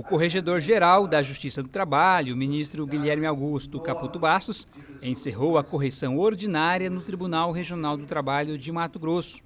O corregedor-geral da Justiça do Trabalho, o ministro Guilherme Augusto Caputo Bastos, encerrou a correção ordinária no Tribunal Regional do Trabalho de Mato Grosso.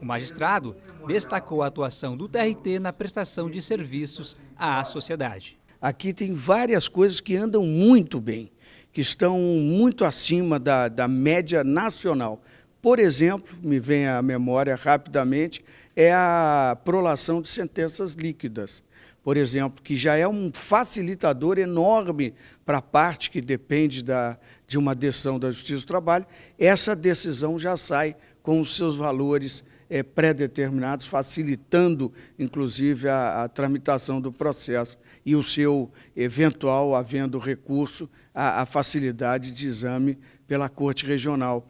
O magistrado destacou a atuação do TRT na prestação de serviços à sociedade. Aqui tem várias coisas que andam muito bem, que estão muito acima da, da média nacional. Por exemplo, me vem à memória rapidamente, é a prolação de sentenças líquidas por exemplo, que já é um facilitador enorme para a parte que depende da, de uma decisão da Justiça do Trabalho, essa decisão já sai com os seus valores é, pré-determinados, facilitando, inclusive, a, a, tramitação do processo e o seu eventual, havendo recurso, a, a facilidade de exame pela Corte Regional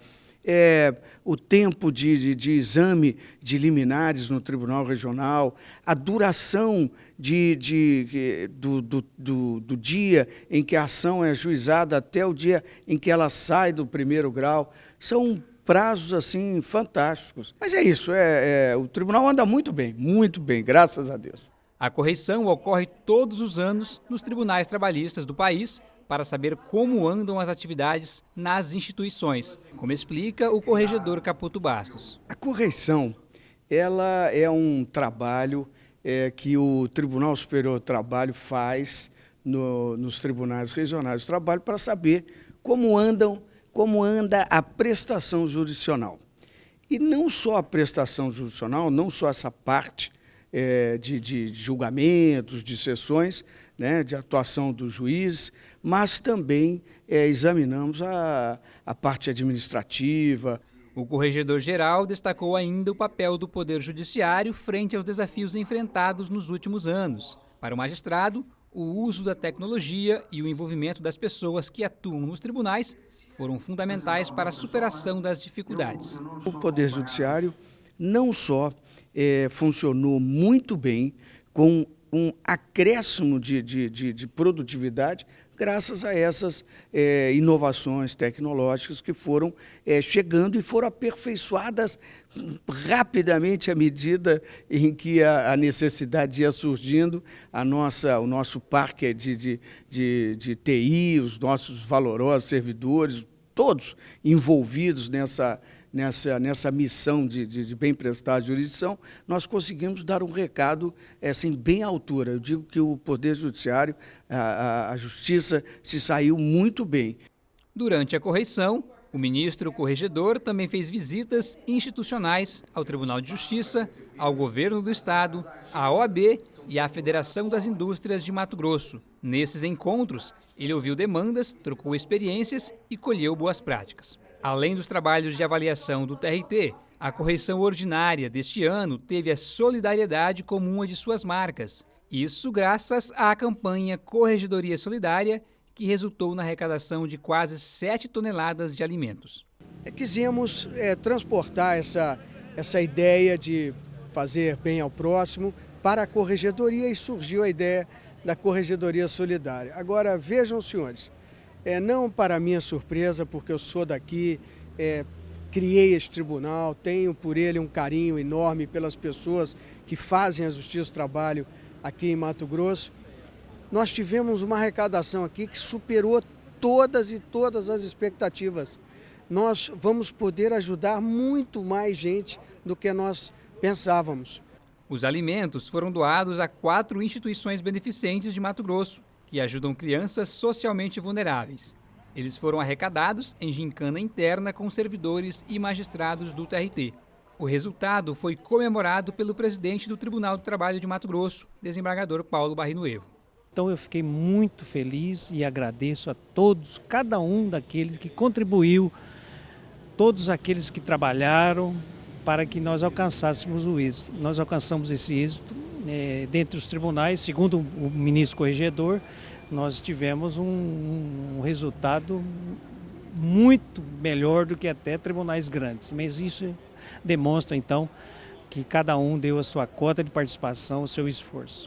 é, o tempo de, de, de, exame de liminares no Tribunal Regional, a duração de, de, do, do, do, do, dia em que a ação é ajuizada até o dia em que ela sai do primeiro grau, são prazos assim fantásticos. Mas é isso, é, é o tribunal anda muito bem, muito bem, graças a Deus. A correição ocorre todos os anos nos tribunais trabalhistas do país para saber como andam as atividades nas instituições, como explica o corregedor Caputo Bastos. A correição ela é um trabalho é, que o Tribunal Superior do Trabalho faz no, nos tribunais regionais do trabalho para saber como andam, como anda a prestação jurisdicional. E não só a prestação jurisdicional, não só essa parte é, de, de, julgamentos, de sessões, né, de atuação dos juízes, mas também é, examinamos a, a parte administrativa. O corregedor-geral destacou ainda o papel do Poder Judiciário frente aos desafios enfrentados nos últimos anos. Para o magistrado, o uso da tecnologia e o envolvimento das pessoas que atuam nos tribunais foram fundamentais para a superação das dificuldades. O Poder Judiciário não só é, funcionou muito bem, com um acréscimo de, de, de, de produtividade, graças a essas é, inovações tecnológicas que foram é, chegando e foram aperfeiçoadas rapidamente à medida em que a, a necessidade ia surgindo, a nossa, o nosso parque de, de, de, de TI, os nossos valorosos servidores, todos envolvidos nessa, nessa, nessa missão de, de, de bem prestar jurisdição, nós conseguimos dar um recado assim, bem à altura. Eu digo que o Poder Judiciário, a, a, a Justiça, se saiu muito bem. Durante a correição, o ministro corregedor também fez visitas institucionais ao Tribunal de Justiça, ao Governo do Estado, à OAB e à Federação das Indústrias de Mato Grosso. Nesses encontros, ele ouviu demandas, trocou experiências e colheu boas práticas. Além dos trabalhos de avaliação do TRT, a correção ordinária deste ano teve a solidariedade como uma de suas marcas. Isso graças à campanha Corregedoria Solidária, que resultou na arrecadação de quase 7 toneladas de alimentos. É, quisemos é, transportar essa, essa ideia de fazer bem ao próximo para a corregedoria e surgiu a ideia da Corregedoria Solidária. Agora, vejam, senhores, é, não para minha surpresa, porque eu sou daqui, é, criei este tribunal, tenho por ele um carinho enorme pelas pessoas que fazem a Justiça do Trabalho aqui em Mato Grosso. Nós tivemos uma arrecadação aqui que superou todas e todas as expectativas. Nós vamos poder ajudar muito mais gente do que nós pensávamos. Os alimentos foram doados a quatro instituições beneficentes de Mato Grosso, que ajudam crianças socialmente vulneráveis. Eles foram arrecadados em gincana interna com servidores e magistrados do TRT. O resultado foi comemorado pelo presidente do Tribunal do Trabalho de Mato Grosso, desembargador Paulo Barrinuevo. Então eu fiquei muito feliz e agradeço a todos, cada um daqueles que contribuiu, todos aqueles que trabalharam, para que nós alcançássemos o êxito. Nós alcançamos esse êxito é, dentro dos tribunais, segundo o ministro corregedor, nós tivemos um, um resultado muito melhor do que até tribunais grandes. Mas isso demonstra então que cada um deu a sua cota de participação, o seu esforço.